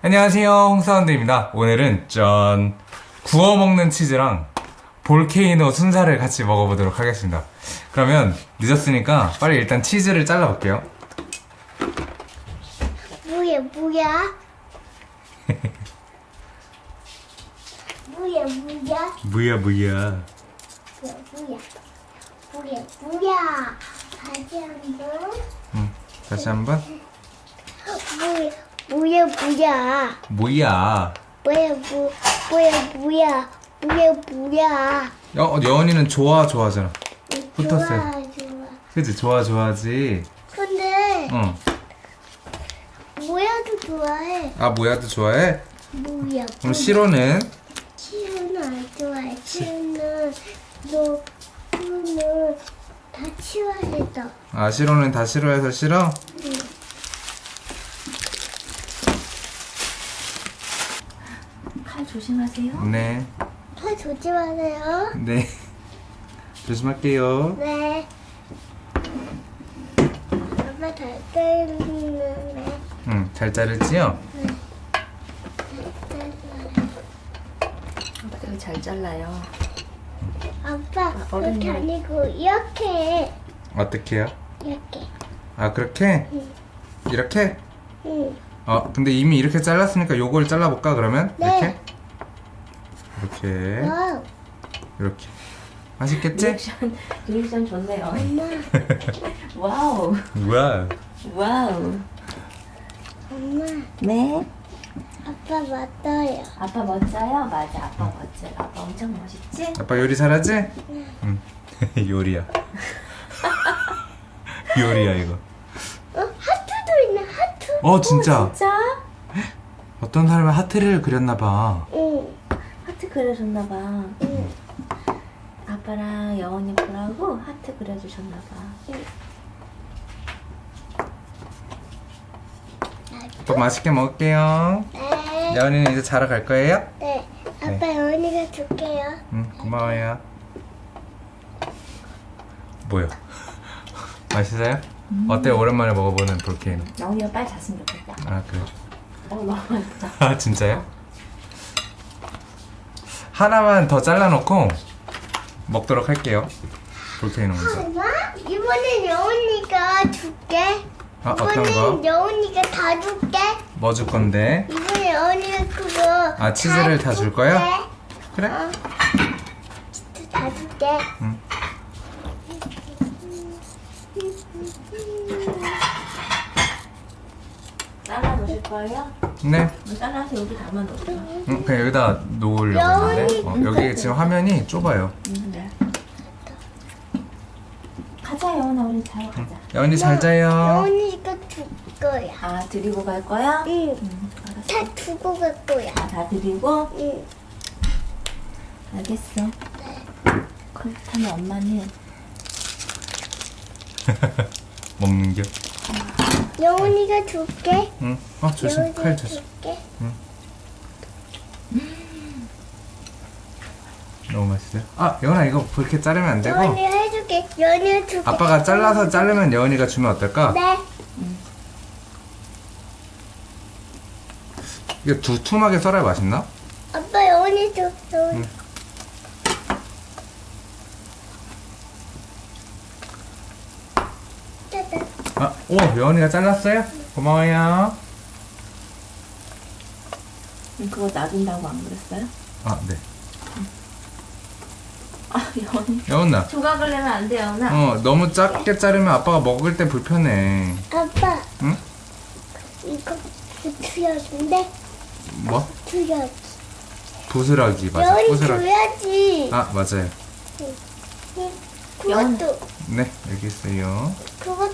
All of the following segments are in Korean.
안녕하세요 홍사운드입니다 오늘은 짠 구워 먹는 치즈랑 볼케이노 순살을 같이 먹어보도록 하겠습니다 그러면 늦었으니까 빨리 일단 치즈를 잘라볼게요 뭐야 뭐야? 뭐야 뭐야? 뭐야 뭐야 뭐야 뭐야? 다시 한번. 응, 다시 한번 뭐야 뭐야 뭐야? 뭐야 뭐야 뭐 뭐야 뭐야? 뭐야 뭐야? 어, 여원이는 좋아 좋아하잖아 붙었어요. 좋아 좋아. 그치 좋아 좋아하지 근데 어. 뭐야도 좋아해. 아 뭐야도 좋아해? 뭐야? 그럼 시로는 치우는 안 좋아해. 치우는 너 치우는 다 치워야겠다. 아 시로는 다 싫어해서 싫어? 칼 조심하세요. 네 팔 조심하세요. 네. 조심할게요. 네. 엄마 잘 때리는데. 응, 잘 자르지요? 되게 잘 잘라요. 아빠, 어른이 그렇게 아니고 이렇게 해. 어떻게 해요? 이렇게. 아, 그렇게? 응. 이렇게? 응. 어, 근데 이미 이렇게 잘랐으니까 요걸 잘라볼까, 그러면? 네. 이렇게? 이렇게. wow. 이렇게. 맛있겠지? 리액션 리액션 좋네요. 엄마, wow 우와. wow. 엄마, 네. 아빠 맞아요. 아빠 멋져요? 맞아. 아빠 멋져. 아빠 엄청 멋있지? 아빠 요리 잘하지? 응. 요리야. 요리야, 이거. 어, 하트. 어, 진짜. 진짜? 어떤 사람이 하트를 그렸나 봐. 응. 하트 그려줬나 봐. 응. 아빠랑 여원이 보라고 하트 그려주셨나봐. 또 맛있게 먹을게요. 네. 야은이는 이제 자러 갈 거예요? 네. 아빠 연이가 줄게요. 응, 고마워요. 뭐요? 맛있어요? 어때요? 오랜만에 먹어보는 볼케이노. 여원이가 빨리 잤으면 좋겠다. 아, 그래. 어 너무 맛있다. 아, 진짜요? 하나만 더 잘라놓고 먹도록 할게요. 볼케이노 먼저. 엄마, 이번엔 여운이가 줄게. 아, 어떤 이번엔 거? 여운이가 다 줄게. 뭐 줄 건데? 이번에 여운이가 그거 아, 치즈를 다 줄 거야? 그래? 어. 치즈 다 줄게. 응. 잘라 놓으실 거예요? 네. 잘라서 여기 담아 놓을게요. 응, 그냥 여기다 놓으려고 했는데. 어, 여기 지금 화면이 좁아요. 음, 네. 가자 여원아 우리 자러 가자. 야은이 잘 자요. 여운이가 줄 거야. 아 드리고 갈 거야? 응. 응 알았어. 다 두고 갈 거야. 아, 다 드리고 응. 알겠어. 그렇다면 엄마는 먹는 겨. 여운이가 줄게. 응. 어, 조심. 여운이가 칼 조심. 줄게. 너무 맛있어요. 아, 여은아 이거 그렇게 자르면 안 되고. 여운이가 해줄게. 여운이가 줄게. 아빠가 잘라서 자르면 여은이가 주면 어떨까? 네. 이거 두툼하게 썰어야 맛있나? 아빠 여운이 줘. 여운이. 응. 짜잔. 아, 오, 여은이가 잘랐어요? 고마워요. 음, 그거 놔둔다고 안 그랬어요? 아, 네. 아 여원이 여은아. 조각을 내면 안 돼요 여원아. 어, 너무 작게 자르면 아빠가 먹을 때 불편해. 아빠 응? 이거 부트려준데 뭐? 부트려지. 부스러기 맞아. 부스러기. 줘야지. 아, 맞아요. 응. 그것도 네, 여기 있어요. 그것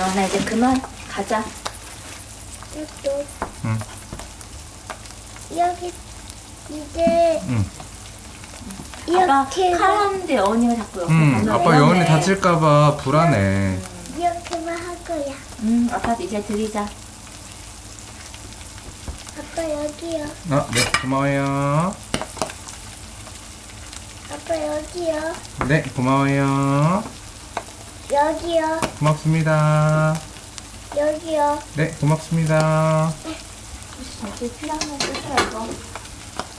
도 여원아 이제 그만 가자. 응. 여기 이제 응. 아빠 이렇게 칼 하는데 여원이가 자꾸 옆에 응, 가면 아빠 여은이 다칠까봐 불안해. 이렇게만 할 거야. 응 아빠 이제 드리자. 아빠 여기요. 아, 네, 고마워요. 아빠 여기요. 네, 고마워요. 여기요. 고맙습니다. 여기요. 네, 고맙습니다. 어, 이렇게 필요하면 쓰세요 이거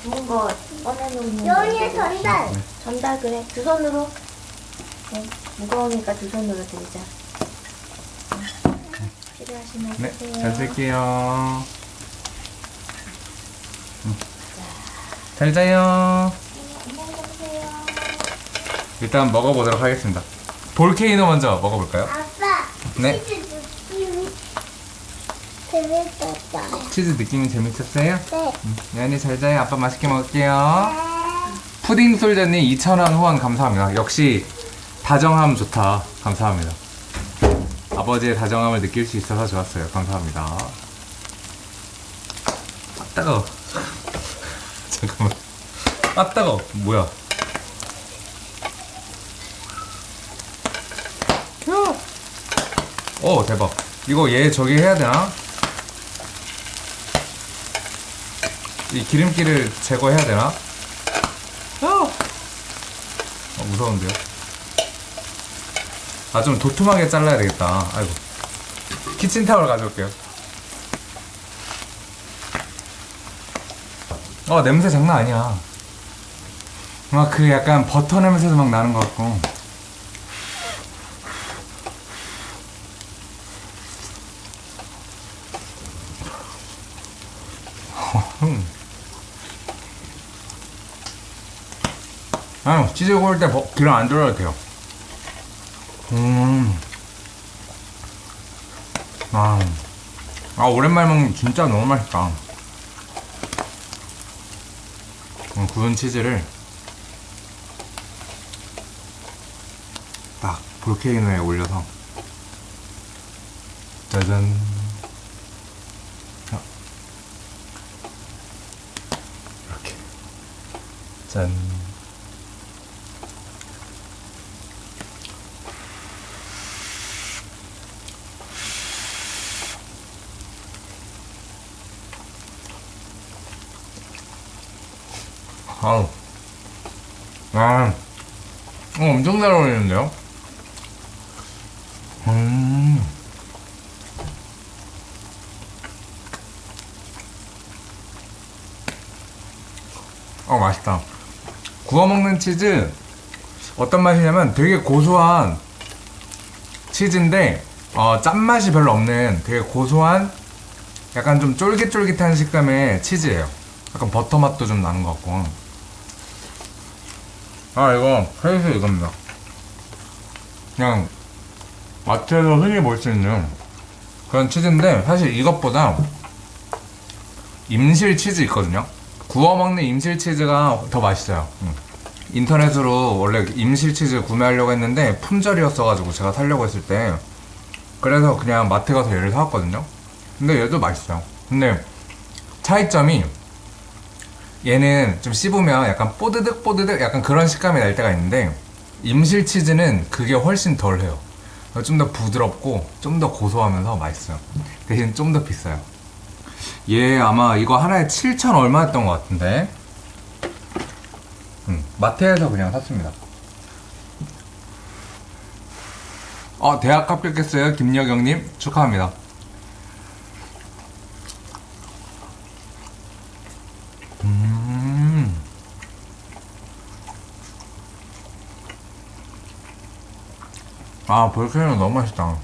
좋은 거 꺼내놓는 여기에 거. 전달. 전달 그래 두 손으로 네, 무거우니까 두 손으로 들자 네, 필요하시면 네, 잘 쓸게요. 음. 잘 자요. 가세요 일단 먹어보도록 하겠습니다. 볼케이노 먼저 먹어볼까요? 아빠. 네. 치즈 느낌이 재밌었어요. 치즈 느낌이 재밌었어요? 네. 음, 연이 잘 자요. 아빠 맛있게 먹을게요. 푸딩 솔저님 2,000원 후원 감사합니다. 역시 다정함 좋다. 감사합니다. 아버지의 다정함을 느낄 수 있어서 좋았어요. 감사합니다. 아, 따가워. 잠깐만. 아, 따가워. 뭐야. 오, 대박. 이거 얘 저기 해야 되나? 이 기름기를 제거해야 되나? 어, 어, 무서운데요? 아, 좀 도톰하게 잘라야 되겠다. 아이고. 키친타월 가져올게요. 어, 냄새 장난 아니야. 막 그 약간 버터 냄새도 막 나는 것 같고. 음. 아, 치즈 구울 때 버- 기름 안 들어도 돼요. 음. 아, 아 오랜만에 먹는 진짜 너무 맛있다. 음, 구운 치즈를 딱 볼케이노에 올려서 짜잔. 자. 이렇게 짠. 아우. 아. 어, 엄청 잘 어울리는데요? 음. 어, 맛있다. 구워 먹는 치즈, 어떤 맛이냐면 되게 고소한 치즈인데, 어, 짠맛이 별로 없는 되게 고소한 약간 좀 쫄깃쫄깃한 식감의 치즈예요. 약간 버터 맛도 좀 나는 것 같고. 아, 이거, 페이스 이겁니다. 그냥, 마트에서 흔히 볼 수 있는 그런 치즈인데, 사실 이것보다 임실 치즈 있거든요? 구워 먹는 임실 치즈가 더 맛있어요. 음. 인터넷으로 원래 임실 치즈 구매하려고 했는데, 품절이었어가지고 제가 사려고 했을 때, 그래서 그냥 마트 가서 얘를 사왔거든요? 근데 얘도 맛있어요. 근데 차이점이 얘는 좀 씹으면 약간 뽀드득 뽀드득 약간 그런 식감이 날 때가 있는데 임실 치즈는 그게 훨씬 덜해요. 좀 더 부드럽고 좀 더 고소하면서 맛있어요. 대신 좀 더 비싸요. 얘 아마 이거 하나에 7천 얼마였던 것 같은데 음, 마트에서 그냥 샀습니다. 어, 대학 합격했어요. 김여경님 축하합니다. 아, 볼케이노 너무 맛있다.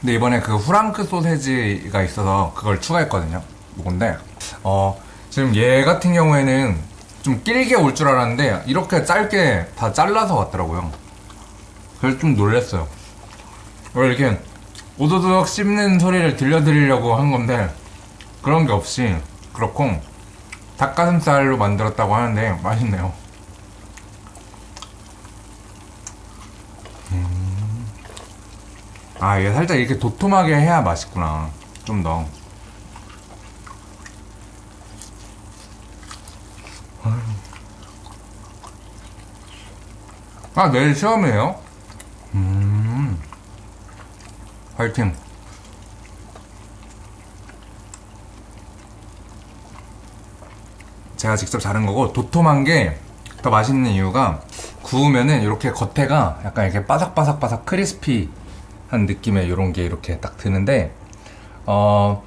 근데 이번에 그 후랑크 소세지가 있어서 그걸 추가했거든요. 이건데, 어, 지금 얘 같은 경우에는 좀 길게 올 줄 알았는데, 이렇게 짧게 다 잘라서 왔더라고요. 그래서 좀 놀랬어요. 원래 이렇게 오도독 씹는 소리를 들려드리려고 한 건데, 그런 게 없이 그렇고 닭가슴살로 만들었다고 하는데 맛있네요. 아, 이게 살짝 이렇게 도톰하게 해야 맛있구나. 좀 더. 아, 내일 시험이에요? 음. 화이팅. 제가 직접 자른 거고 도톰한 게 더 맛있는 이유가 구우면은 이렇게 겉에가 약간 이렇게 바삭바삭바삭 크리스피 한 느낌의 이런 게 이렇게 딱 드는데 어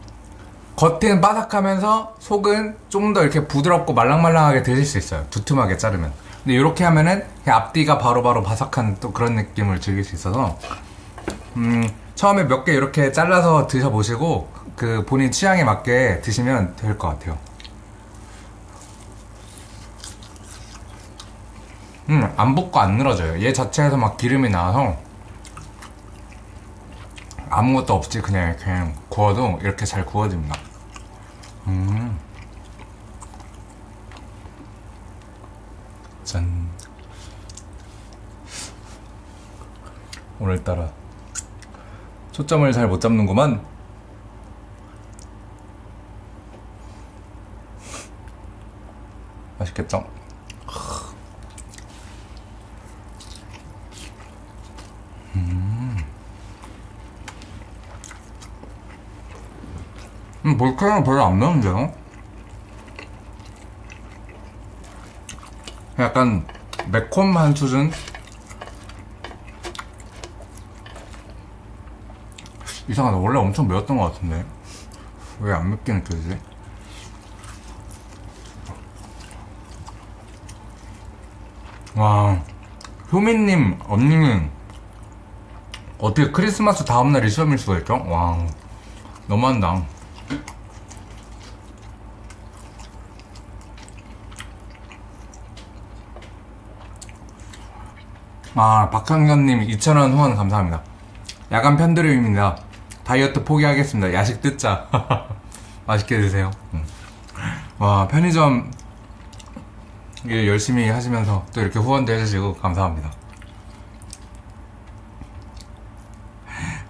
겉은 바삭하면서 속은 좀 더 이렇게 부드럽고 말랑말랑하게 드실 수 있어요. 두툼하게 자르면. 근데 이렇게 하면은 앞뒤가 바로 바로 바삭한 또 그런 느낌을 즐길 수 있어서 음, 처음에 몇 개 이렇게 잘라서 드셔보시고 그 본인 취향에 맞게 드시면 될 것 같아요. 음, 안 붓고 안 늘어져요. 얘 자체에서 막 기름이 나와서 아무것도 없이 그냥 이렇게 구워도 이렇게 잘 구워집니다. 음. 짠. 오늘따라 초점을 잘 못 잡는구만. 맛있겠죠? 음, 볼카는 별로 안 매운데요? 약간 매콤한 수준? 이상하다. 원래 엄청 매웠던 것 같은데. 왜 안 맵게 느껴지지? 와, 효민님, 언니는 어떻게 크리스마스 다음날이 시험일 수가 있죠? 와, 너무한다. 아, 박상현님 2,000원 후원 감사합니다. 야간 편드림입니다. 다이어트 포기하겠습니다. 야식 듣자. 맛있게 드세요. 음. 와, 편의점 일 열심히 하시면서 또 이렇게 후원도 해주시고 감사합니다.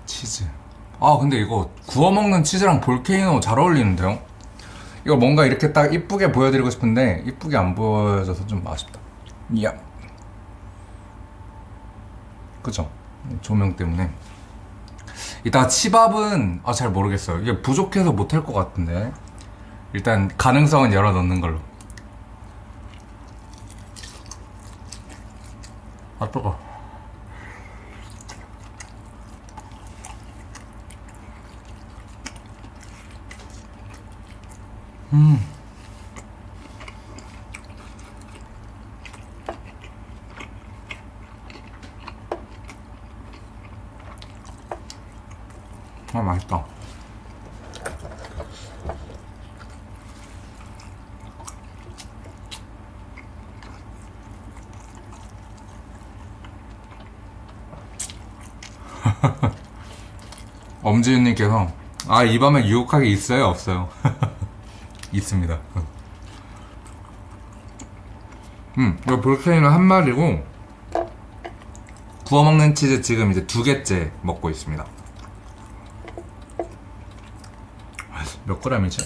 치즈. 아, 근데 이거 구워 먹는 치즈랑 볼케이노 잘 어울리는데요? 이거 뭔가 이렇게 딱 이쁘게 보여드리고 싶은데 이쁘게 안 보여져서 좀 아쉽다. 이야. 그죠? 조명 때문에. 이따 치밥은 아, 잘 모르겠어요. 이게 부족해서 못할 것 같은데. 일단 가능성은 열어 넣는 걸로. 아 뜨거. 아 맛있다. 엄지윤님께서 아 이 밤에 유혹하게 있어요 없어요? 있습니다. 음 이거 볼케이노 한 마리고 구워 먹는 치즈 지금 이제 두 개째 먹고 있습니다. 몇 g이지?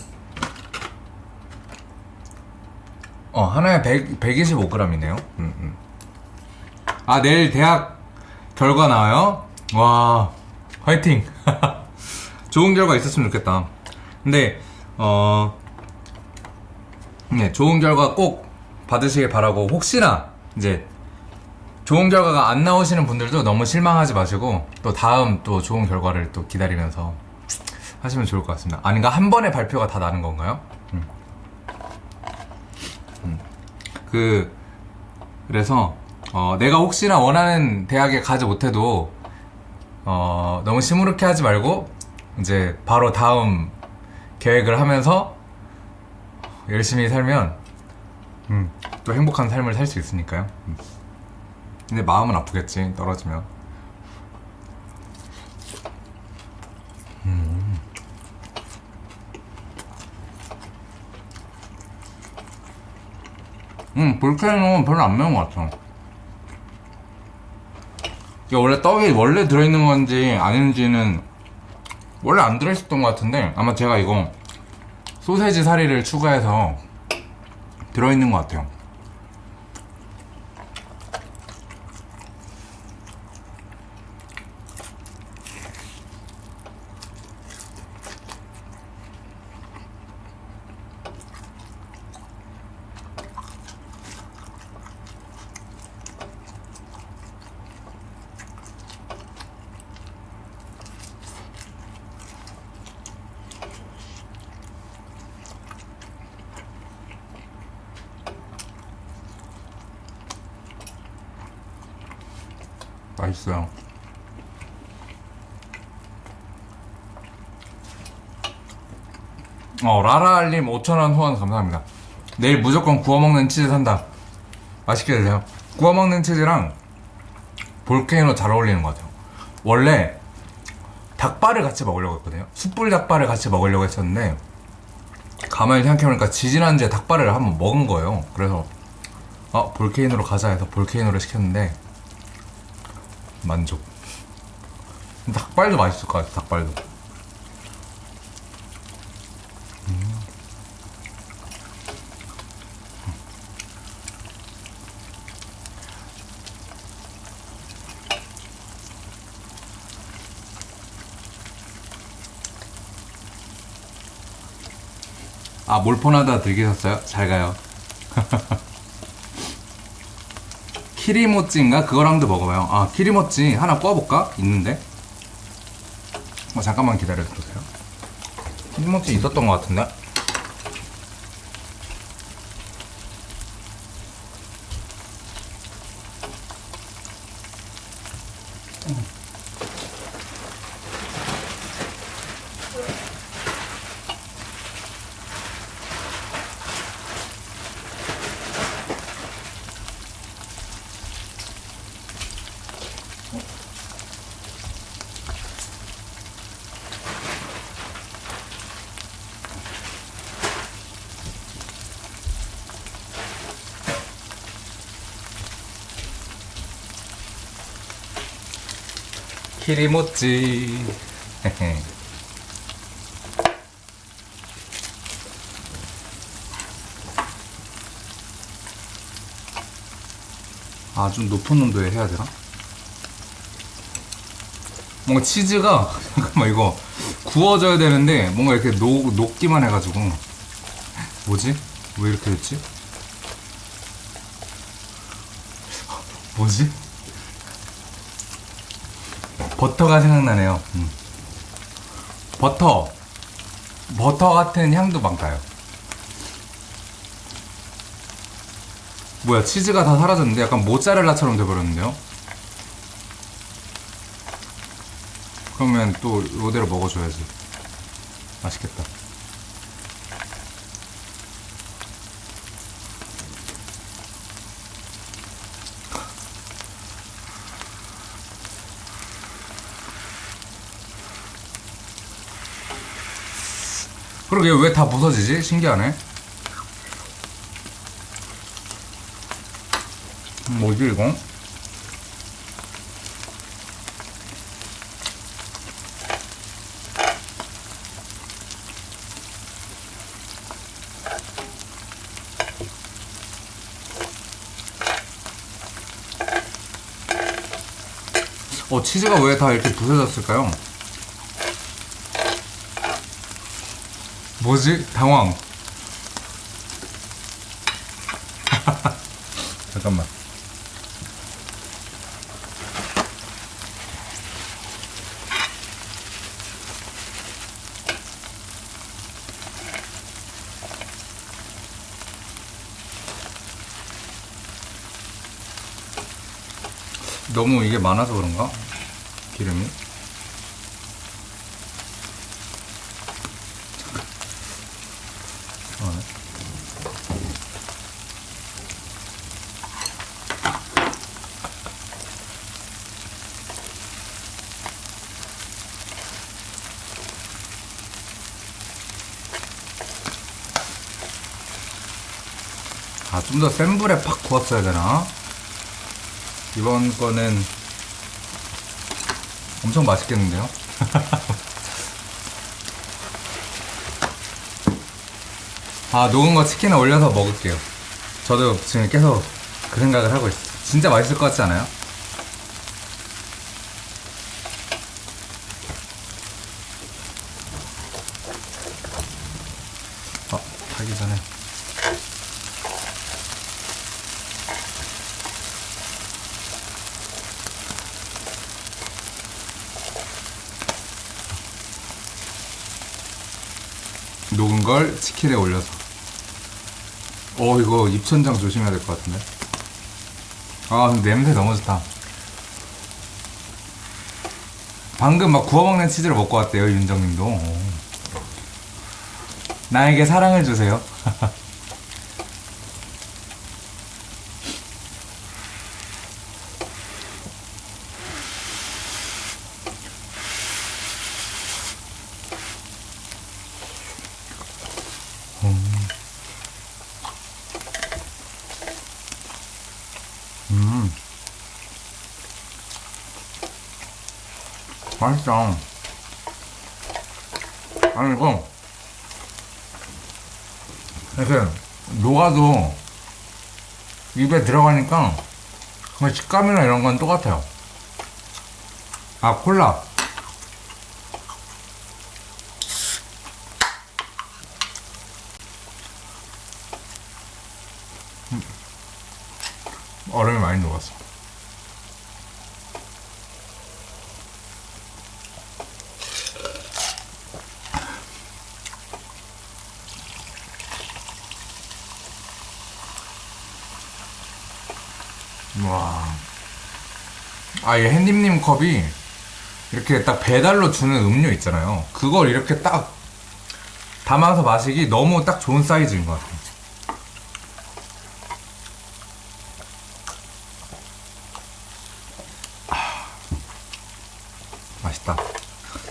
어, 하나에 100, 125g이네요. 음, 음. 아, 내일 대학 결과 나와요? 와, 화이팅! 좋은 결과 있었으면 좋겠다. 근데, 어, 네, 좋은 결과 꼭 받으시길 바라고, 혹시나, 이제, 좋은 결과가 안 나오시는 분들도 너무 실망하지 마시고, 또 다음 또 좋은 결과를 또 기다리면서 하시면 좋을 것 같습니다. 아닌가? 한 번에 발표가 다 나는 건가요? 음. 음. 그, 그래서, 어, 내가 혹시나 원하는 대학에 가지 못해도, 어, 너무 시무룩해 하지 말고, 이제 바로 다음 계획을 하면서 열심히 살면, 음, 또 행복한 삶을 살 수 있으니까요. 음. 근데 마음은 아프겠지, 떨어지면. 음, 볼케이노는 별로 안 매운 것 같아. 이게 원래 떡이 원래 들어있는 건지 아닌지는 원래 안 들어있었던 것 같은데 아마 제가 이거 소세지 사리를 추가해서 들어있는 것 같아요. 어, 라라알님 5천원 후원 감사합니다. 내일 무조건 구워 먹는 치즈 산다. 맛있게 드세요. 구워 먹는 치즈랑 볼케이노 잘 어울리는 것 같아요. 원래 닭발을 같이 먹으려고 했거든요. 숯불 닭발을 같이 먹으려고 했었는데 가만히 생각해보니까 지지난주에 닭발을 한번 먹은 거예요. 그래서 아 볼케이노로 가자 해서 볼케이노를 시켰는데 만족. 닭발도 맛있을 것 같아. 닭발도. 아 몰폰하다 들기셨어요? 잘 가요. 키리모찌인가? 그거랑도 먹어봐요. 아 키리모찌 하나 구워볼까? 있는데? 어, 잠깐만 기다려주세요. 키리모찌 있었던 것 같은데? 키리모찌. 아, 좀 높은 온도에 해야 되나? 뭔가 치즈가, 잠깐만, 이거 구워져야 되는데, 뭔가 이렇게 녹, 녹기만 해가지고. 뭐지? 왜 이렇게 됐지? 뭐지? 버터가 생각나네요. 음. 버터. 버터 같은 향도 막 나요. 뭐야, 치즈가 다 사라졌는데 약간 모짜렐라처럼 돼버렸는데요? 그러면 또 이대로 먹어줘야지. 맛있겠다. 그러게 왜 다 부서지지? 신기하네. 음, 뭐지 이거? 어 치즈가 왜 다 이렇게 부서졌을까요? 뭐지? 당황. 잠깐만. 너무 이게 많아서 그런가? 기름이? 좀 더 센 불에 팍 구웠어야 되나? 이번 거는 엄청 맛있겠는데요? 아, 녹은 거 치킨에 올려서 먹을게요. 저도 지금 계속 그 생각을 하고 있어요. 진짜 맛있을 것 같지 않아요? 킬에 올려서. 어 이거 입천장 조심해야 될 것 같은데. 아 냄새 너무 좋다. 방금 막 구워먹는 치즈를 먹고 왔대요 윤정님도. 어. 나에게 사랑을 주세요. 맛있다. 아니, 이거, 이렇게, 녹아도, 입에 들어가니까, 그냥 식감이나 이런 건 똑같아요. 아, 콜라. 음. 얼음이 많이 녹았어. 아, 이 햇님님 컵이 이렇게 딱 배달로 주는 음료 있잖아요. 그걸 이렇게 딱 담아서 마시기 너무 딱 좋은 사이즈인 것 같아요. 맛있다.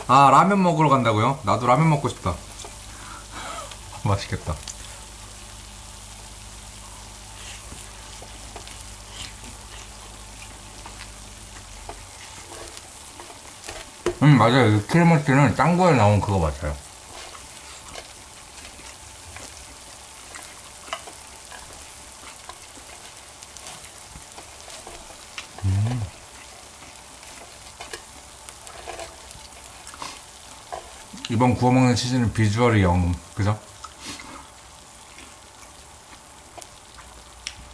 아, 라면 먹으러 간다고요? 나도 라면 먹고 싶다. 맛있겠다. 맞아요. 키르모찌는 짱구에 나온 그거 맞아요. 음. 이번 구워 먹는 치즈는 비주얼이 영, 그죠?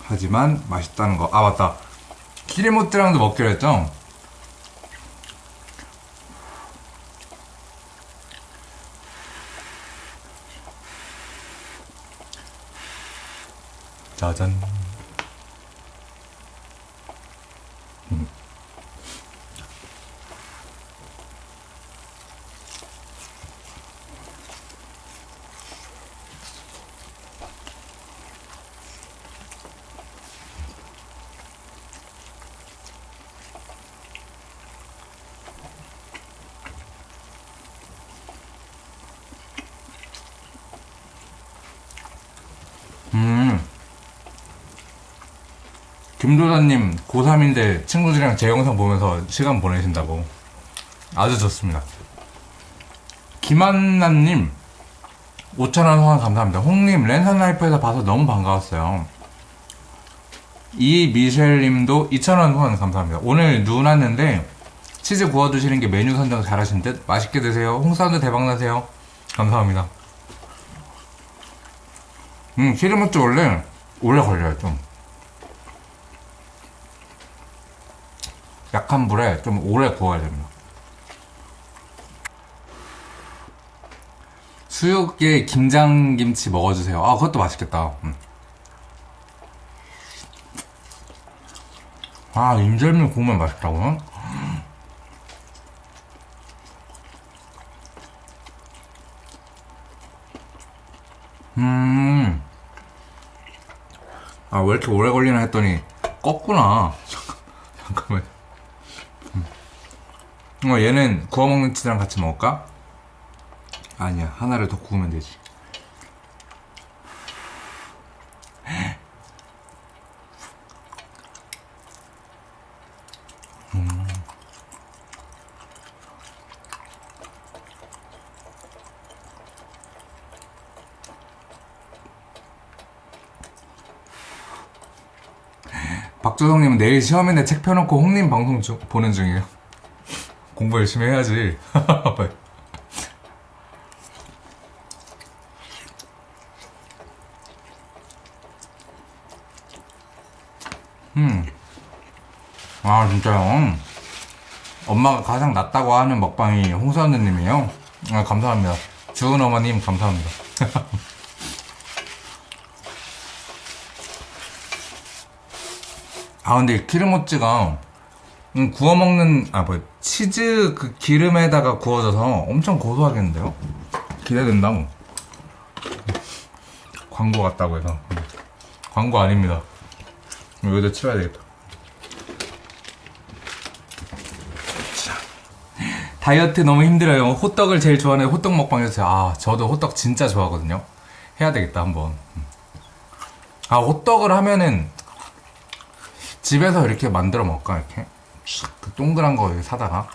하지만 맛있다는 거. 아 맞다. 키리모찌랑도 먹기로 했죠? 짜 김도사님 고3인데 친구들이랑 제 영상 보면서 시간 보내신다고. 아주 좋습니다. 김한나님 5천원 후원 감사합니다. 홍님 랜선 라이프에서 봐서 너무 반가웠어요. 이미셸님도 2천원 후원 감사합니다. 오늘 눈 왔는데 치즈 구워 드시는 게 메뉴 선정 잘하신 듯 맛있게 드세요. 홍사운드 대박나세요. 감사합니다. 음 키르모찌 원래 오래 걸려요 좀 약한 불에 좀 오래 구워야 됩니다. 수육에 김장김치 먹어주세요. 아, 그것도 맛있겠다. 음. 아, 인절미 구우면 맛있다고요? 음. 아, 왜 이렇게 오래 걸리나 했더니, 껐구나. 잠깐만. 어, 얘는 구워 먹는 치즈랑 같이 먹을까? 아니야, 하나를 더 구우면 되지. 음. 박조성님은 내일 시험인데 책 펴놓고 홍님 방송 중- 보는 중이에요. 공부 열심히 해야지. 음. 아, 진짜요? 엄마가 가장 낫다고 하는 먹방이 홍사원님이에요. 아, 감사합니다. 주은 어머님, 감사합니다. 아, 근데 키르모찌가 음, 구워 먹는 아뭐 치즈 그 기름에다가 구워져서 엄청 고소하겠는데요? 기대된다. 뭐. 광고 같다고 해서 음. 광고 아닙니다. 여기다 치워야 되겠다. 자. 다이어트 너무 힘들어요. 호떡을 제일 좋아하는 호떡 먹방 해주세요. 아 저도 호떡 진짜 좋아하거든요. 해야 되겠다 한번. 음. 아 호떡을 하면은 집에서 이렇게 만들어 먹을까 이렇게 샥, 그 동그란 거 사다가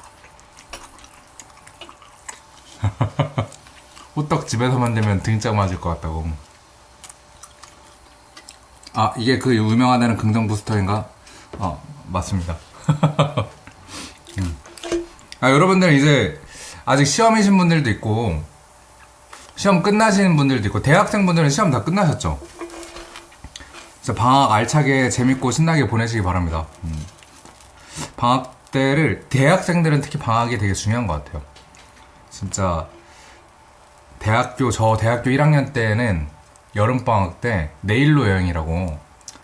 호떡 집에서 만들면 등짝 맞을 것 같다고 아 이게 그 유명하다는 긍정 부스터인가? 아 맞습니다 음. 아 여러분들 이제 아직 시험이신 분들도 있고 시험 끝나시는 분들도 있고 대학생 분들은 시험 다 끝나셨죠? 방학 알차게 재밌고 신나게 보내시기 바랍니다. 음. 방학 때를 대학생들은 특히 방학이 되게 중요한 것 같아요. 진짜 대학교 저 대학교 1학년 때는 여름 방학 때 내일로 여행이라고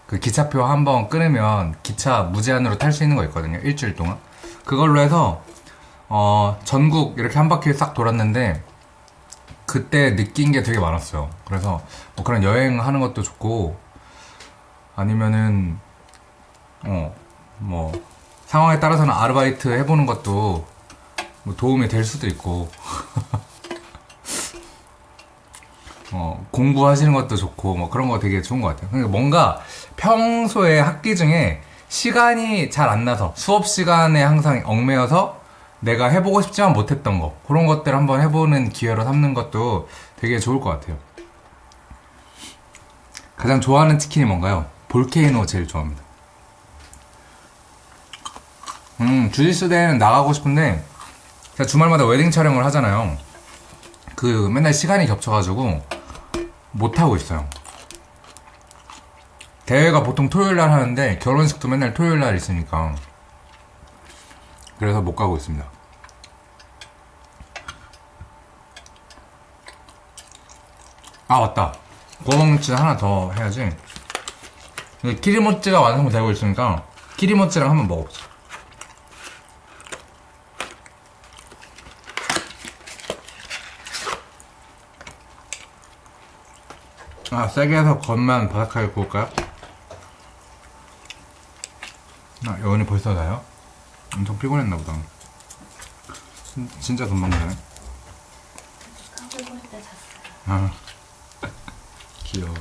그 기차표 한 번 끊으면 기차 무제한으로 탈 수 있는 거 있거든요. 일주일 동안 그걸로 해서 어, 전국 이렇게 한 바퀴 싹 돌았는데 그때 느낀 게 되게 많았어요. 그래서 뭐 그런 여행하는 것도 좋고 아니면은 어뭐 상황에 따라서는 아르바이트 해보는 것도 뭐 도움이 될 수도 있고 어 공부하시는 것도 좋고 뭐 그런 거 되게 좋은 것 같아요. 그러니까 뭔가 평소에 학기 중에 시간이 잘 안 나서 수업 시간에 항상 얽매여서 내가 해보고 싶지만 못했던 거 그런 것들 한번 해보는 기회로 삼는 것도 되게 좋을 것 같아요. 가장 좋아하는 치킨이 뭔가요? 볼케이노 제일 좋아합니다. 음, 주짓수 대회는 나가고 싶은데, 제가 주말마다 웨딩 촬영을 하잖아요. 그, 맨날 시간이 겹쳐가지고, 못 하고 있어요. 대회가 보통 토요일 날 하는데, 결혼식도 맨날 토요일 날 있으니까. 그래서 못 가고 있습니다. 아, 맞다. 구워먹는 하나 더 해야지. 키리모찌가 완성되고 있으니까 키리모찌랑 한번 먹어보자. 아 세게 해서 겉만 바삭하게 구울까요? 아 여운이 벌써 자요? 엄청 피곤했나 보다. 진, 진짜 금방 잤어요. 아 귀여워.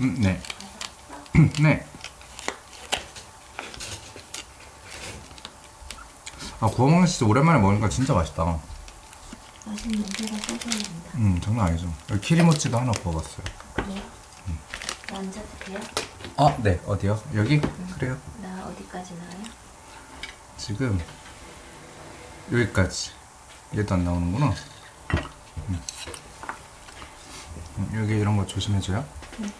음, 네. 네. 아, 구워 먹는 진짜 오랜만에 먹으니까 진짜 맛있다. 냄새가. 음, 장난 아니죠. 여기 키리모찌도 하나 구워봤어요. 그래요? 나 앉아도 돼요? 아, 네. 어디요? 여기? 그래요. 나 어디까지 나와요? 지금 여기까지. 얘도 안 나오는구나. 음. 음, 여기 이런 거 조심해줘요. 음.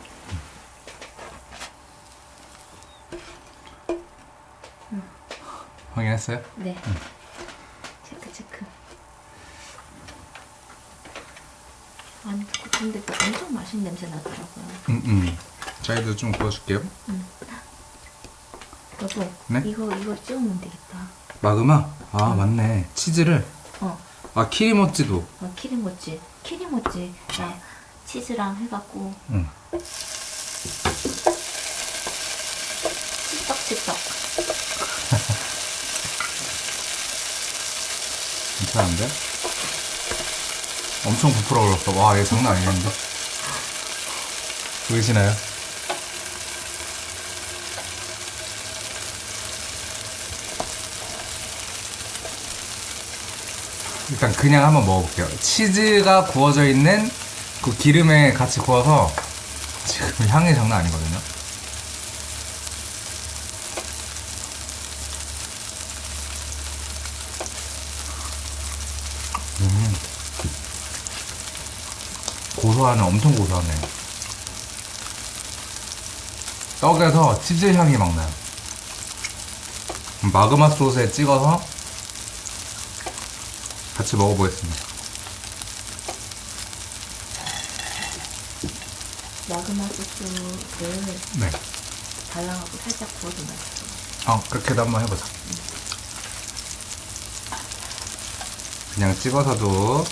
확인했어요? 네. 체크 체크. 아니 근데 그 엄청 맛있는 냄새 나더라고요. 음, 음. 저희도 좀 구워줄게요. 여보, 네? 이거 이거 찍으면 되겠다. 마그마? 아, 맞네. 치즈를. 어, 아, 키리모찌도. 어 키리모찌, 키리모찌, 나 치즈랑 해갖고 응. 찌떡찌떡. 괜찮은데? 엄청 부풀어 올랐어. 와, 얘 장난 아니겠는데? 보이시나요? 일단 그냥 한번 먹어볼게요. 치즈가 구워져 있는 그 기름에 같이 구워서 지금 향이 장난 아니거든요. 고소하네, 엄청 고소하네. 떡에서 치즈 향이 막 나요. 마그마 소스에 찍어서 같이 먹어보겠습니다. 마그마 소스를 네. 발라하고 살짝 구워도 맛있어. 어, 그렇게도 한번 해보자. 그냥 찍어서도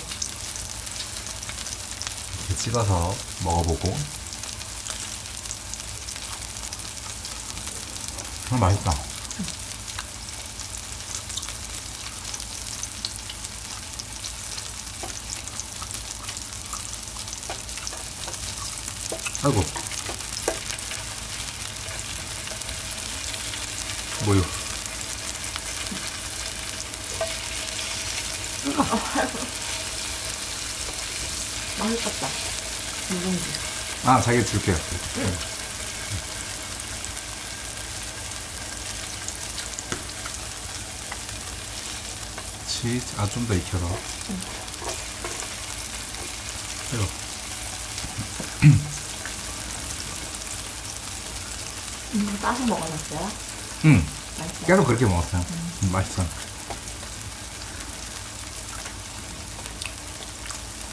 이렇게 찍어서 먹어보고. 음, 맛있다. 아이고. 뭐요? 맛있겠다. 아, 자기 줄게요. 치즈, 아, 좀 더 익혀서. 이거. 음, 따서 먹어봤어요? 응, 맛있어요? 계속 그렇게 먹었어요. 음, 맛있어.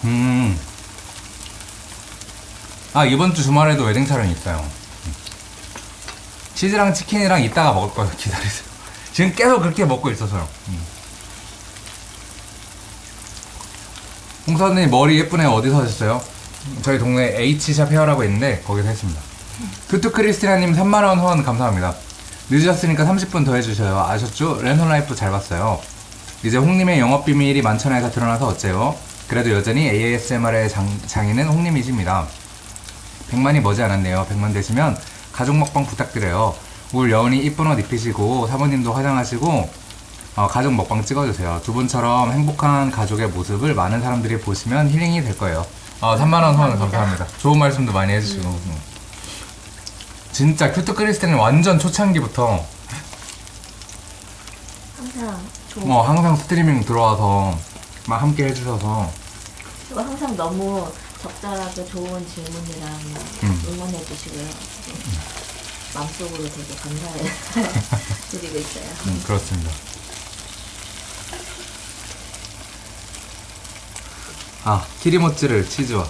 음. 아, 이번 주 주말에도 웨딩 촬영이 있어요. 음. 치즈랑 치킨이랑 이따가 먹을 거예요. 기다리세요. 지금 계속 그렇게 먹고 있어서요. 음. 홍사님 머리 예쁜데 어디서 하셨어요? 저희 동네 H샵 헤어라고 있는데 거기서 했습니다. 큐트 크리스티나님 3만원 후원 감사합니다. 늦으셨으니까 30분 더 해주셔요. 아셨죠? 랜선 라이프 잘 봤어요. 이제 홍님의 영업 비밀이 만천하에서 드러나서 어째요? 그래도 여전히 ASMR의 장, 장인은 홍님이십니다. 100만이 머지 않았네요. 100만 되시면 가족 먹방 부탁드려요. 올 여운이 이쁜 옷 입히시고 사모님도 화장하시고 어, 가족 먹방 찍어주세요. 두 분처럼 행복한 가족의 모습을 많은 사람들이 보시면 힐링이 될 거예요. 어, 3만원 후원 감사합니다. 좋은 말씀도 많이 해주시고. 음. 진짜 큐트 크리스티는 완전 초창기부터 항상 좋은 뭐 항상 스트리밍 들어와서 막 함께 해주셔서 그리고 항상 너무 적절하게 좋은 질문이랑 음. 응원해 주시고요. 마음속으로 되게 감사해 드리고 있어요. 음, 그렇습니다. 아 키리모찌를 치즈와.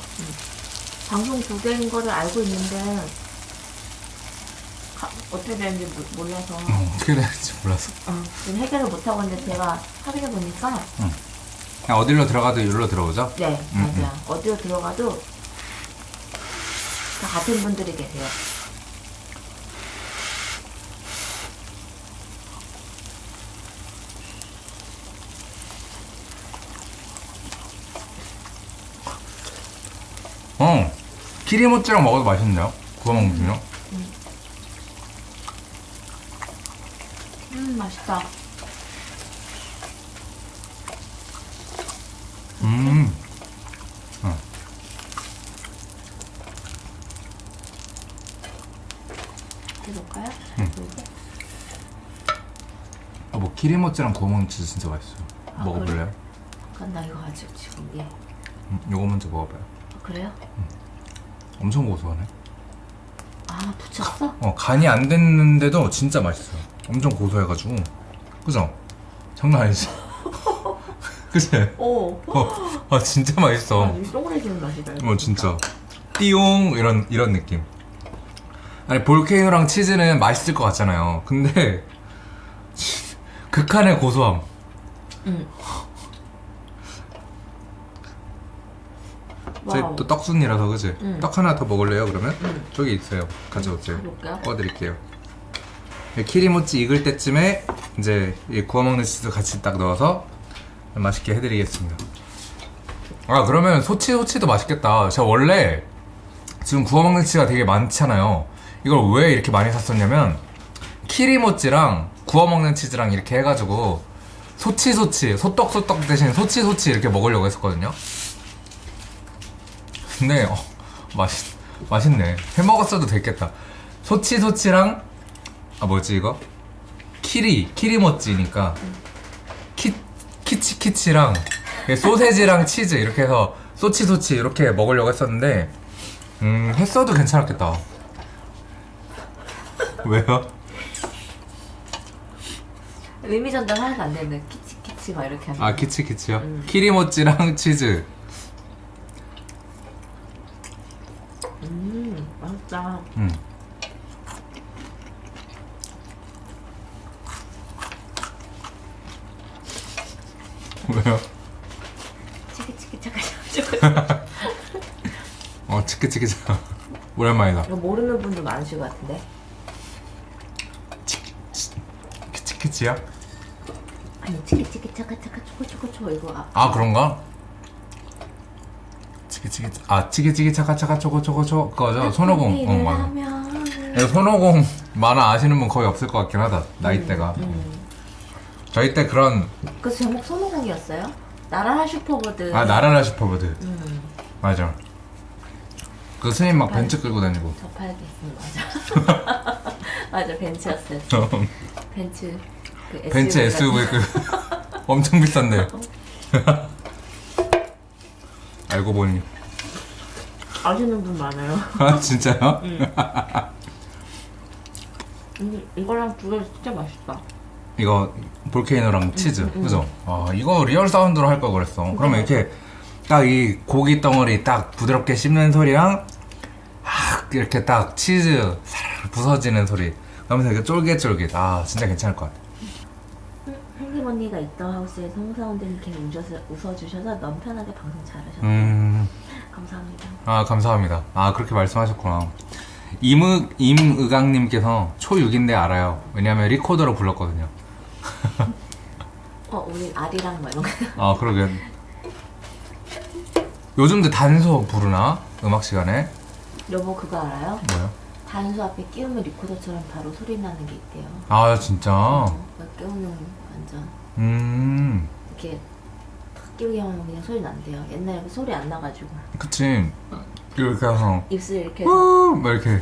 방송 두 개인 거를 알고 있는데 가- 어떻게 되는지 모- 몰라서. 음, 어떻게 될지 몰라서. 어, 지금 해결을 못 하고 있는데 제가 확인해 보니까. 그냥 어디로 들어가도 이리로 들어오죠? 네 음, 맞아 어디로 들어가도 다 같은 분들이 계세요. 어 키리모찌랑 먹어도 맛있네요. 구워 먹으면 음 맛있다. 음. 어. 해볼까요? 음. 아, 뭐 구워 먹는 치즈 진짜 맛있어요. 아, 먹어볼래요? 그럼 나 이거 아직 지금 예. 음, 요거 먼저 먹어봐요. 어, 그래요? 엄청 고소하네. 아 붙였어? 어, 간이 안 됐는데도 진짜 맛있어요. 엄청 고소해가지고. 그죠? 장난 아니지? 그치? 오. 어, 아, 진짜 맛있어. 아, 이 동그래지는 맛이다. 어, 진짜. 띠용! 이런, 이런 느낌. 아니, 볼케이노랑 치즈는 맛있을 것 같잖아요. 근데, 극한의 고소함. 응. 저희 와이프 또 떡순이라서, 그지? 응. 떡 하나 더 먹을래요, 그러면? 응. 저기 있어요. 가져오세요. 가져올까요? 구워드릴게요. 이 키리모찌 익을 때쯤에 이제 이 구워 먹는 치즈 같이 딱 넣어서 맛있게 해드리겠습니다. 아 그러면 소치 소치도 맛있겠다. 제가 원래 지금 구워 먹는 치즈가 되게 많잖아요. 이걸 왜 이렇게 많이 샀었냐면 키리모찌랑 구워 먹는 치즈랑 이렇게 해가지고 소치 소치 소떡 소떡 대신 소치 소치 이렇게 먹으려고 했었거든요. 근데 어, 맛있 맛있네. 해 먹었어도 됐겠다. 소치 소치랑 아 뭐지 이거? 키리 키리모찌니까 키 키치 키치랑 소세지랑 치즈 이렇게 해서 소치 소치 이렇게 먹으려고 했었는데 음 했어도 괜찮았겠다. 왜요? 의미 전달 하나도 안 되는데 키치 키치 막 이렇게 하면. 아 키치 키치요? 음. 키리모찌랑 치즈. 음 맛있다 음. 왜요? 치키치키차가 어 치키치키차 오랜만이다 이거 모르는 분도 많으실 것 같은데 치키치키치야? 아니 치키치키 차카차카 초코초코초 이거 아, 아 그런가? 치키치키 아 치키치키 차카차카 초코초코초 그거죠 손오공 어 맞아 네, 손오공 만화 아시는 분 거의 없을 것 같긴 하다 나이대가 음. 저희 때 그런 그 제목 손오공이었어요? 날아라 슈퍼보드. 아 날아라 슈퍼보드 음, 맞아 그 스님 막 벤츠 끌고 다니고 저 팔겠습니다. 맞아. 맞아 벤츠였어요. 벤츠. 그 벤츠 SUV SUV 그 엄청 비싼데 알고 보니 아시는 분 많아요. 아 진짜요? 음, 이거랑 두 개 진짜 맛있다. 이거 볼케이노랑 치즈 그죠? 아 이거 real sound로 할 걸 그랬어 그러면 이렇게 딱 이 고기 덩어리 딱 부드럽게 씹는 소리랑 막 이렇게 딱 치즈 사르르 부서지는 소리 그러면서 이렇게 쫄깃쫄깃 아 진짜 괜찮을 것 같아 행님 언니가 있던 하우스에서 홍사원들님께 웃어서, 웃어주셔서 너무 편하게 방송 잘하셨어요. 음... 감사합니다. 아 감사합니다 아 그렇게 말씀하셨구나 임의, 임의강님께서 초6인데 알아요 왜냐면 리코더로 불렀거든요 어, 우리 아리랑 뭐 이런 거. 아 그러게 요즘도 단소 부르나? 음악 시간에? 여보 그거 알아요? 뭐요? 단수 앞에 끼우면 리코더처럼 바로 소리 나는 게 있대요. 아 진짜? 그거 끼우면 완전 음 이렇게 탁 끼우기만 하면 그냥 소리 난대요. 옛날에 그 소리 안 나가지고 그치 이렇게 해서 입술 이렇게 해서 막 이렇게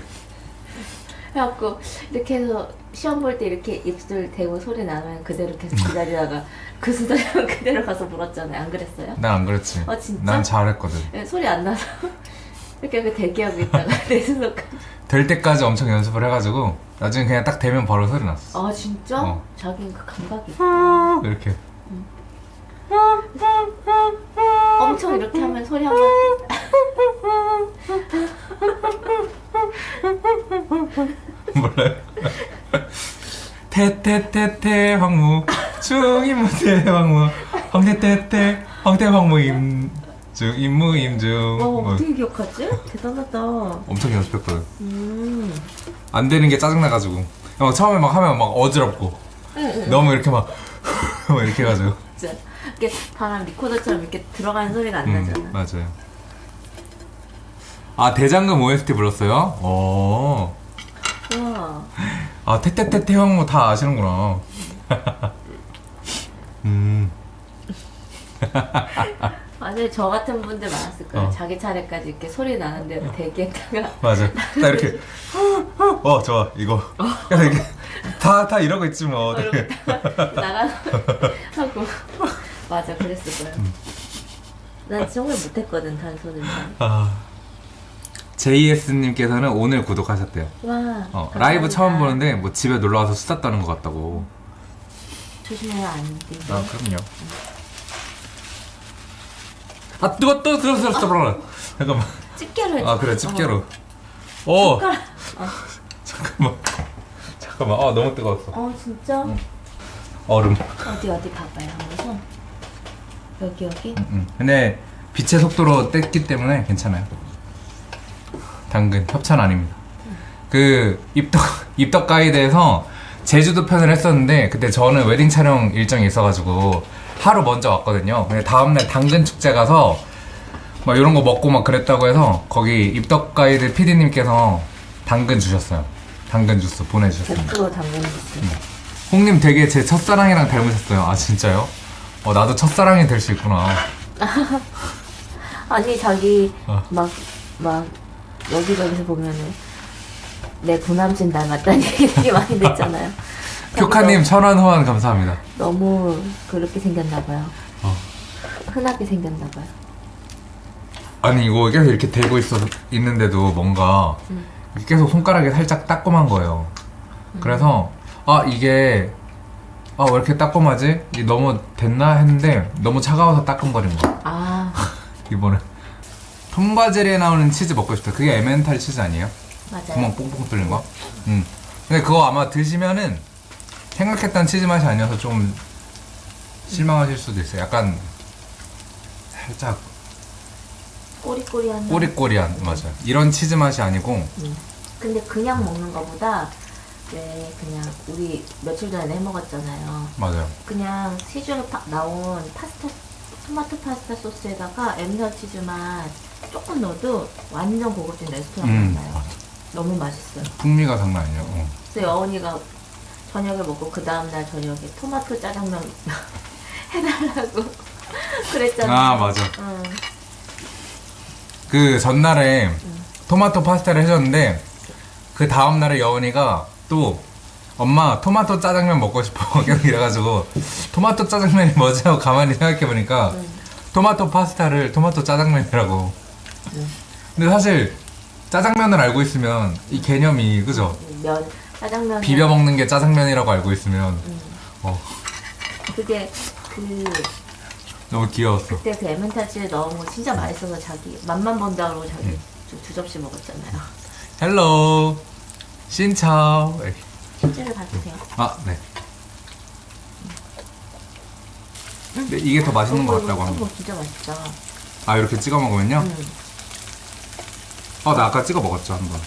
해갖고 이렇게 해서 시험 볼 때 이렇게 입술 대고 소리 나면 그대로 계속 기다리다가 그 수다면 그대로 가서 물었잖아요. 안 그랬어요? 난 안 그랬지 어, 진짜? 난 잘했거든 네, 소리 안 나서 이렇게 대기하고 있다가 내 수도까지 될 때까지 엄청 연습을 해가지고 나중에 그냥 딱 되면 바로 소리 났어 아 진짜? 어. 자기는 그 감각이 있어. 이렇게 엄청 이렇게 하면 소리 한번. 몰라요? 태태태태 황무 중임무태 황무 황태태태 황태 황무 임 중 임무 임중. 와 뭐. 어떻게 기억하지? 대단하다. 엄청 연습했거든 음. 안 되는 게 짜증나가지고. 막 처음에 막 하면 막 어지럽고. 너무 이렇게 막 막 이렇게 해가지고. 진짜 이게 바람 리코더처럼 이렇게 들어가는 소리가 안 음, 나잖아 맞아요 아 대장금 OST 불렀어요? 오. 우와 아 태태태태 황무 다 아시는구나 음 맞아요 저 같은 분들 많았을 거예요 어. 자기 차례까지 이렇게 소리 나는 대로 대기했다가 맞아. 나 이렇게 어 좋아 이거. 그래서 이게 다 다 이러고 있지 뭐. 어, 이렇게 나가서 하고 맞아 그랬을 거예요 음. 난 정말 못했거든 단소는 아 JS님께서는 오늘 구독하셨대요. 와 어, 감사합니다. 라이브 처음 보는데 뭐 집에 놀러 와서 수다 떠는 것 같다고. 조심해야 안 돼. 아 그럼요. 아 뜨거 뜨거 뜨거 뜨거 뜨거 잠깐만. 집게로. 아 그래 집게로. 어 숟가락. 잠깐만 잠깐만 아 너무 뜨거웠어. 어 진짜? 얼음. 어디 어디 봐봐요 한번 여기 여기 음. 근데 빛의 속도로 뗐기 때문에 괜찮아요. 당근 협찬 아닙니다. 그 입덕 입덕 가이드에서 제주도 편을 했었는데 그때 저는 웨딩 촬영 일정이 있어가지고 하루 먼저 왔거든요. 근데 다음날 당근 축제 가서 막 이런 거 먹고 막 그랬다고 해서 거기 입덕 가이드 PD님께서 당근 주셨어요. 당근 주스 보내주셨습니다. 100% 당근 주스. 홍님 되게 제 첫사랑이랑 닮으셨어요. 아 진짜요? 어 나도 첫사랑이 될 수 있구나. 아니 자기 어. 막막 여기저기서 보면은 내 부남친 닮았다는 얘기들이 많이 듣잖아요. 효카님 천원 후원 감사합니다. 너무 그렇게 생겼나 봐요. 어. 흔하게 생겼나 봐요. 아니 이거 계속 이렇게 대고 있어 있는데도 뭔가 음. 계속 손가락이 살짝 따끔한 거예요. 그래서 아 이게 아 왜 이렇게 따끔하지? 이게 너무 됐나 했는데 너무 차가워서 따끔거린 거. 아 이번에 톰과 제리에 나오는 치즈 먹고 싶다. 그게 에멘탈 치즈 아니에요? 맞아요. 구멍 뽕뽕 뚫린 거? 음. 근데 그거 아마 드시면은 생각했던 치즈 맛이 아니어서 좀 실망하실 수도 있어요. 약간 살짝 꼬리꼬리한. 꼬리꼬리한 맞아요. 이런 치즈 맛이 아니고 음. 근데 그냥 먹는 거보다 왜 그냥 우리 며칠 전에 해 먹었잖아요. 맞아요. 그냥 시중에 파- 나온 파스타 토마토 파스타 소스에다가 엠서 치즈만 조금 넣어도 완전 고급진 레스토랑 음, 맛나요. 너무 맛있어요. 풍미가 장난 아니에요. 어. 그래서 여원이가 저녁에 먹고 그 다음날 저녁에 토마토 짜장면 해달라고 그랬잖아요. 아 맞아. 응. 그 전날에 토마토 파스타를 해줬는데 그 다음 날에 여운이가 또 엄마 토마토 짜장면 먹고 싶어 계속 이래가지고 토마토 짜장면이 뭐지 하고 가만히 생각해보니까 응. 토마토 파스타를 토마토 짜장면이라고 응. 근데 사실 짜장면을 알고 있으면 이 개념이 그죠? 면 짜장면 비벼 먹는 게 짜장면이라고 알고 있으면 어, 그게 그 너무 귀여웠어 그때 그 에멘탈 치즈 넣은 거 진짜 맛있어서 자기 맛만 본다 그러고 자기 두, 두 접시 먹었잖아요. hello xin chào 실제로 봐주세요. 아 네. 근데 이게 더 맛있는 것 같다고 합니다. 진짜 맛있다. 아 이렇게 찍어 먹으면요? 응. 어, 나 아까 찍어 먹었죠 한번.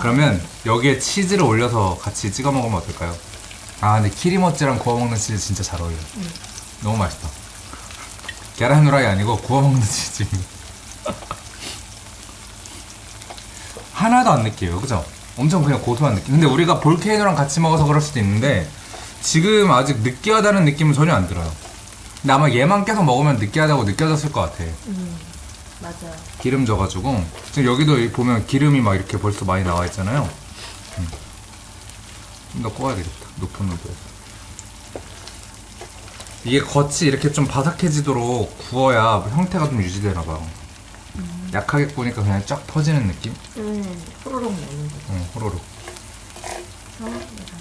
그러면 여기에 치즈를 올려서 같이 찍어 먹으면 어떨까요? 아 근데 키리모찌랑 구워 먹는 치즈 진짜 잘 어울려. 요 너무 맛있다. 계란 후라이 아니고 구워 먹는 치즈입니다. 하나도 안 느끼해요, 그죠? 엄청 그냥 고소한 느낌. 근데 우리가 볼케이노랑 같이 먹어서 그럴 수도 있는데 지금 아직 느끼하다는 느낌은 전혀 안 들어요. 근데 아마 얘만 계속 먹으면 느끼하다고 느껴졌을 것 같아. 음, 맞아요. 기름 져가지고 지금 여기도 여기 보면 기름이 막 이렇게 벌써 많이 나와 있잖아요. 음. 좀더 구워야 되겠다. 높은 온도에서. 이게 겉이 이렇게 좀 바삭해지도록 구워야 형태가 좀 유지되나 봐요. 약하게 구우니까 그냥 쫙 퍼지는 느낌? 음, 호로록 먹는 거. 응, 호로록.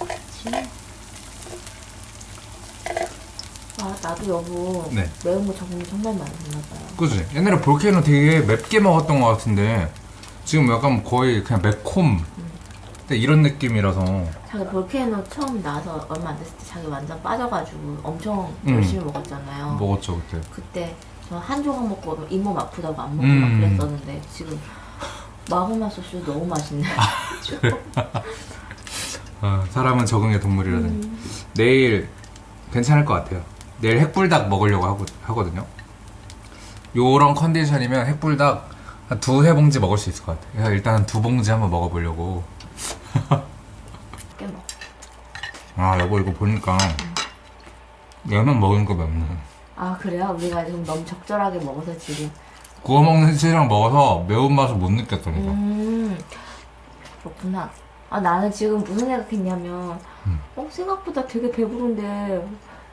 같이. 아, 나도 여보. 네. 매운 거 적응이 정말 많이 됐나 봐요. 그지? 옛날에 볼케이노 되게 맵게 먹었던 것 같은데 지금 약간 거의 그냥 매콤. 근데 이런 느낌이라서 자기 볼케이노 처음 나와서 얼마 안 됐을 때 자기 완전 빠져가지고 엄청 음. 열심히 먹었잖아요. 먹었죠 그때. 그때 저 한 조각 먹고 잇몸 아프다고 안 먹고 음. 막 그랬었는데 지금 마구마 소스 너무 맛있네. 아, 사람은 적응의 동물이라는. 내일 괜찮을 것 같아요. 내일 핵불닭 먹으려고 하고, 하거든요. 요런 컨디션이면 핵불닭 한 두세 봉지 먹을 수 있을 것 같아요. 일단 두 봉지 한번 먹어보려고. 꽤 먹어. 아, 여보 이거 보니까 얘만 먹으니까 맵네. 아 그래요? 우리가 지금 너무 적절하게 먹어서 지금. 구워 먹는 치즈랑 먹어서 매운맛을 못 느꼈다니까. 음 그렇구나. 아 나는 지금 무슨 생각했냐면 음. 어 생각보다 되게 배부른데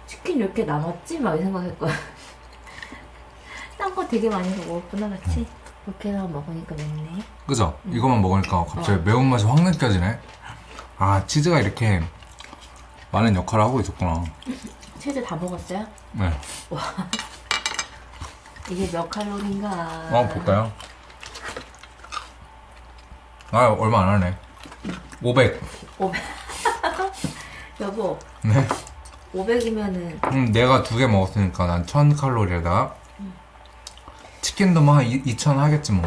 치킨 이렇게 남았지? 막 이 생각했거든. 딴 거 되게 많이 먹었구나 같이. 이렇게 해서 먹으니까 맵네. 그죠? 이거만 먹으니까 갑자기 어. 매운맛이 확 느껴지네. 아, 치즈가 이렇게 많은 역할을 하고 있었구나. 치즈 다 먹었어요? 네. 이게 몇 칼로리인가? 어, 볼까요? 아, 얼마 안 하네. 500. 500. 여보, 네. 500이면은 음, 내가 두 개 먹었으니까 난 1000칼로리에다가 치킨도 뭐한 2000 하겠지 뭐.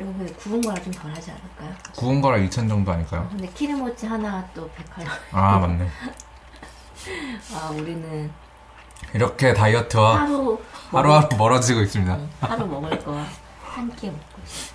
이거 근데 구운 거랑 좀 덜 하지 않을까요? 구운 거랑 2000 정도 아닐까요? 근데 키리모치 하나 또 100칼로리. 아, 맞네. 아, 우리는 이렇게 다이어트와 하루 하루하루 멀어지고 있습니다. 먹- 하루 먹을 거 한 끼 먹고 있어.